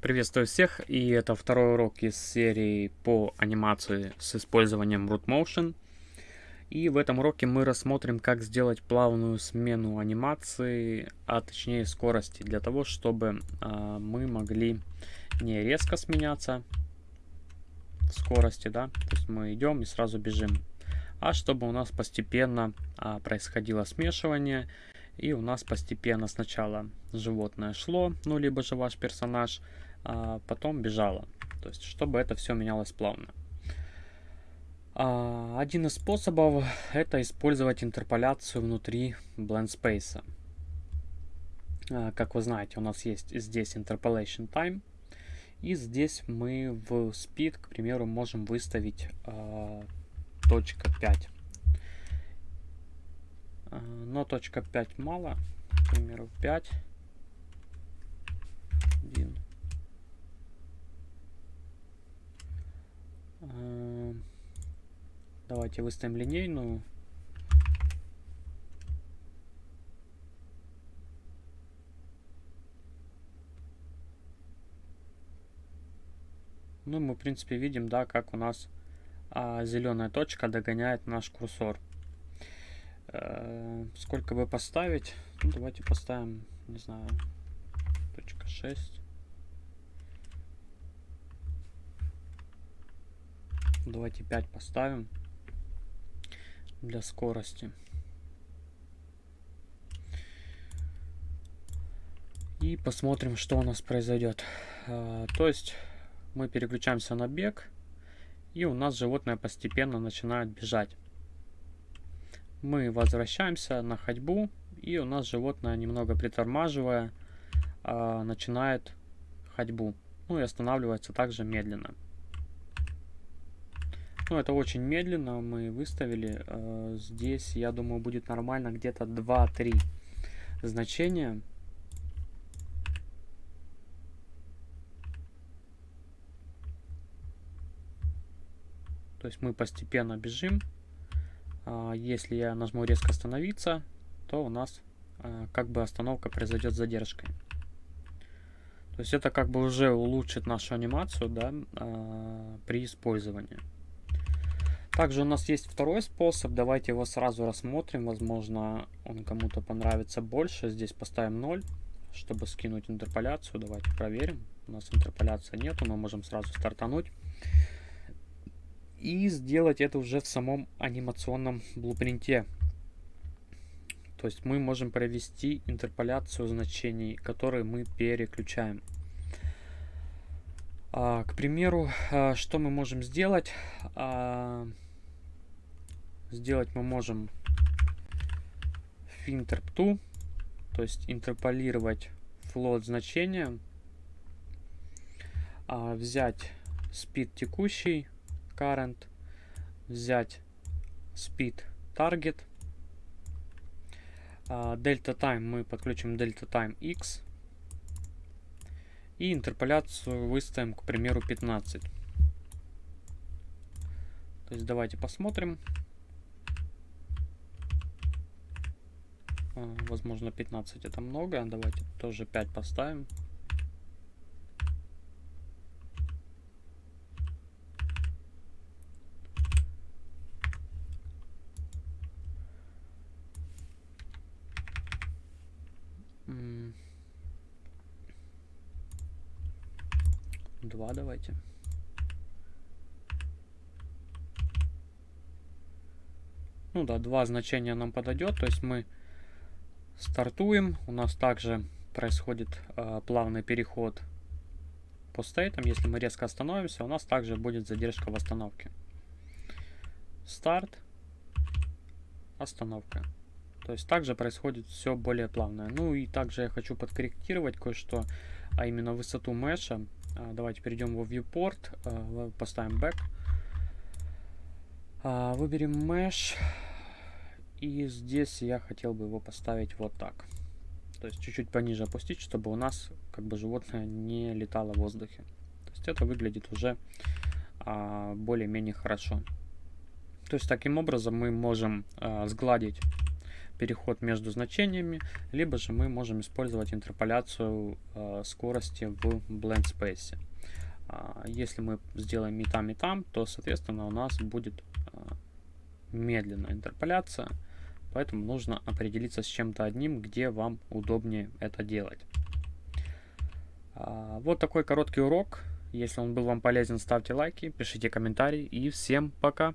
Приветствую всех, и это второй урок из серии по анимации с использованием Root Motion. И в этом уроке мы рассмотрим, как сделать плавную смену анимации, а точнее скорости, для того, чтобы а, мы могли не резко сменяться в скорости, да, то есть мы идем и сразу бежим, а чтобы у нас постепенно а, происходило смешивание, и у нас постепенно сначала животное шло, ну либо же ваш персонаж, а потом бежала. То есть, чтобы это все менялось плавно. А, один из способов это использовать интерполяцию внутри blend space. А, как вы знаете, у нас есть здесь interpolation time. И здесь мы в speed, к примеру, можем выставить а, точка 5. А, но точка 5 мало. К примеру, 5. 1. Давайте выставим линейную. Ну, мы, в принципе, видим, да, как у нас а, зеленая точка догоняет наш курсор. Э, сколько бы поставить? Ну, давайте поставим, не знаю, точка 6. Давайте 5 поставим для скорости. И посмотрим, что у нас произойдет. А, то есть мы переключаемся на бег, и у нас животное постепенно начинает бежать. Мы возвращаемся на ходьбу, и у нас животное, немного притормаживая, а, начинает ходьбу. Ну и останавливается также медленно. Ну, это очень медленно мы выставили. Э, здесь, я думаю, будет нормально где-то 2-3 значения. То есть мы постепенно бежим. А, если я нажму резко остановиться, то у нас э, как бы остановка произойдет с задержкой. То есть это как бы уже улучшит нашу анимацию да, а, при использовании. Также у нас есть второй способ, давайте его сразу рассмотрим, возможно он кому-то понравится больше. Здесь поставим 0, чтобы скинуть интерполяцию, давайте проверим. У нас интерполяции нету, мы можем сразу стартануть. И сделать это уже в самом анимационном блупринте. То есть мы можем провести интерполяцию значений, которые мы переключаем. А, к примеру, а, что мы можем сделать? А, сделать мы можем finterp2, то есть интерполировать float значение, а, взять speed текущий, current, взять speed target, delta time мы подключим delta time x и интерполяцию выставим, к примеру, 15. То есть давайте посмотрим. Возможно, 15 это много. Давайте тоже 5 поставим. Два давайте. Ну да, два значения нам подойдет. То есть мы Стартуем. У нас также происходит э, плавный переход по стейтам. Если мы резко остановимся, у нас также будет задержка в остановке. Старт. Остановка. То есть также происходит все более плавное. Ну и также я хочу подкорректировать кое-что, а именно высоту меша. А, давайте перейдем в viewport, а, поставим back. Выберем mesh. И здесь я хотел бы его поставить вот так. То есть чуть-чуть пониже опустить, чтобы у нас как бы животное не летало в воздухе. То есть это выглядит уже а, более-менее хорошо. То есть таким образом мы можем а, сгладить переход между значениями, либо же мы можем использовать интерполяцию э, скорости в Blend Space. А, если мы сделаем и там, и там, то, соответственно, у нас будет э, медленная интерполяция, поэтому нужно определиться с чем-то одним, где вам удобнее это делать. А, вот такой короткий урок. Если он был вам полезен, ставьте лайки, пишите комментарии и всем пока!